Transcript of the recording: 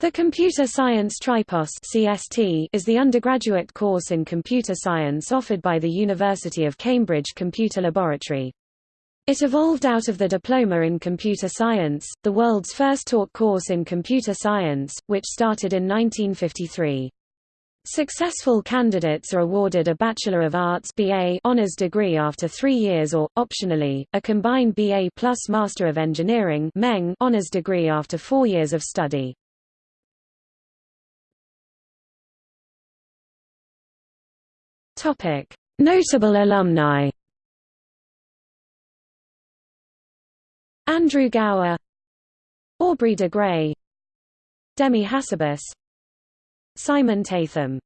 The Computer Science Tripos CST is the undergraduate course in computer science offered by the University of Cambridge Computer Laboratory. It evolved out of the Diploma in Computer Science, the world's first taught course in computer science, which started in 1953. Successful candidates are awarded a Bachelor of Arts BA honors degree after three years or, optionally, a combined BA plus Master of Engineering honors degree after four years of study. Topic: Notable alumni. Andrew Gower, Aubrey de Grey, Demis Hassabis, Simon Tatham